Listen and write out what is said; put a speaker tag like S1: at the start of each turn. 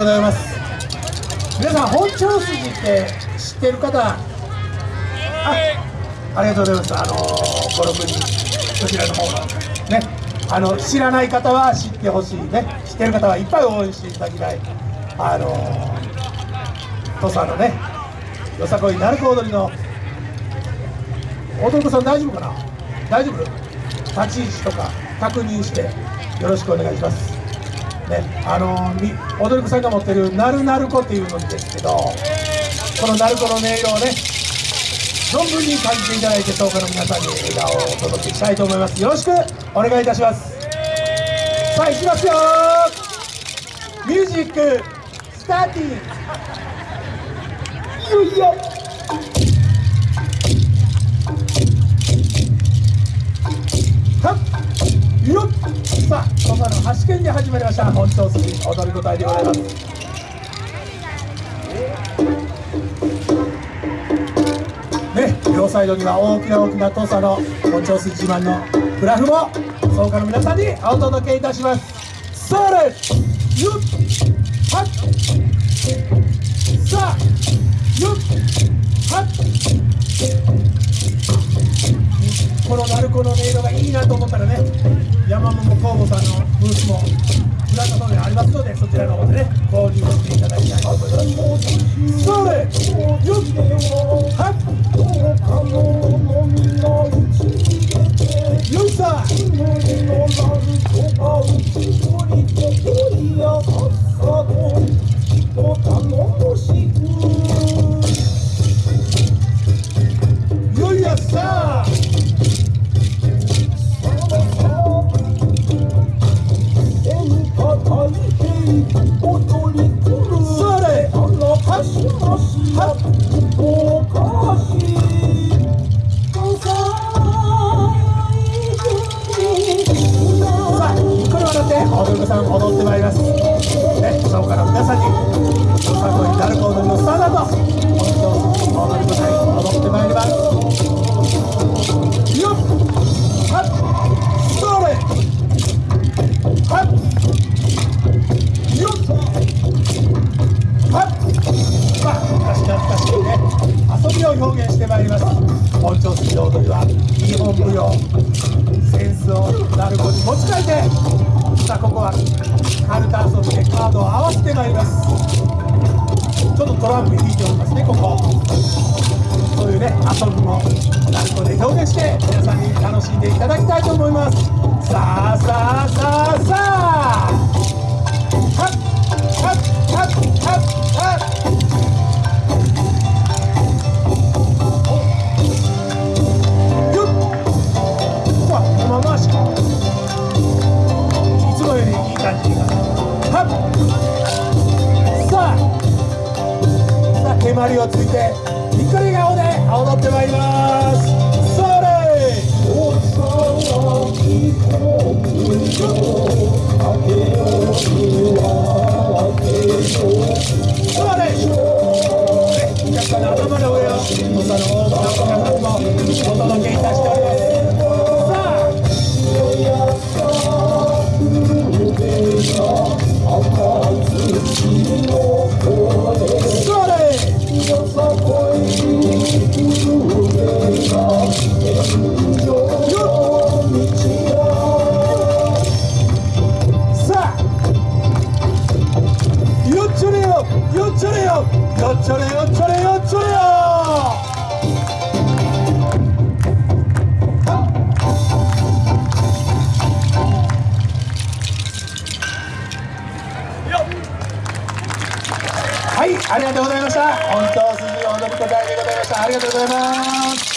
S1: ございます。皆さん本庁筋って知ってる方？あありがとうございます。あの56人こちらの方がね。あの知らない方は知ってほしいね。知ってる方はいっぱい応援していただきたい。あの土佐のねよさこい鳴子踊りの踊子さん大丈夫かな？大丈夫？立ち位置とか確認してよろしくお願いします。ね、あの踊り子さんが持ってるなるなる子っていうのですけどこのなる子の音色をね存分に感じていただいて東海の皆さんに笑顔をお届けしたいと思います。よろしくお願いいたします。さあいきますよ。ミュージックスターティン。いよいよ。橋県で始まりました。本町筋踊り子隊でございます。ね両サイドには大きな大きな土佐の本町筋自慢のグラフも草加の皆さんにお届けいたします。それよっはっさあよっはっこの鳴子の音色がいいなと思ったらね山桃工房さんのブースも裏の方にありますのでそちらの方でね。本町筋の踊りは日本舞踊センスを鳴子に持ち替えてさあここはカルタ遊びでカードを合わせてまいりますちょっとトランプ引いておりますねここそういうね遊びも鳴子で表現して皆さんに楽しんでいただきたいと思いますさあさあさあさあさあさあ手まりをついてにっこり顔で踊ってまいります。それ。それねお客さんの頭の上を土佐の大きな皆さんもお届けいたしております。ありがとうございました。本当筋踊り子大でございました。ありがとうございます。